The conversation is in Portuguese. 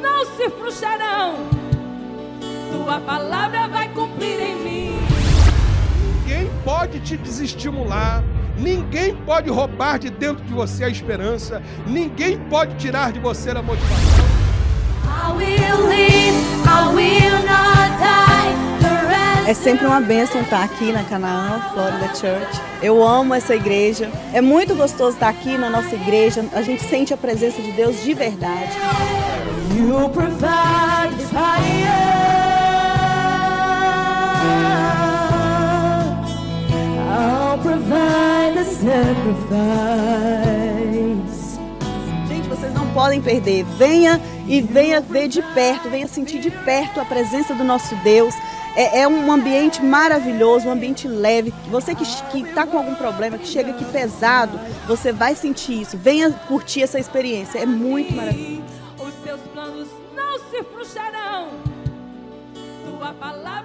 não se frustrarão. Tua palavra vai cumprir em mim. Ninguém pode te desestimular. Ninguém pode roubar de dentro de você a esperança. Ninguém pode tirar de você a motivação. I will live, É sempre uma bênção estar aqui na Canaã, Florida Church. Eu amo essa igreja. É muito gostoso estar aqui na nossa igreja. A gente sente a presença de Deus de verdade. You provide fire. I'll provide the sacrifice. Gente, vocês não podem perder. Venha e venha ver de perto, venha sentir de perto a presença do nosso Deus. É, é um ambiente maravilhoso, um ambiente leve. Você que está com algum problema, que chega aqui pesado, você vai sentir isso. Venha curtir essa experiência. É muito maravilhoso. Os seus planos não se frustrarão. Tua palavra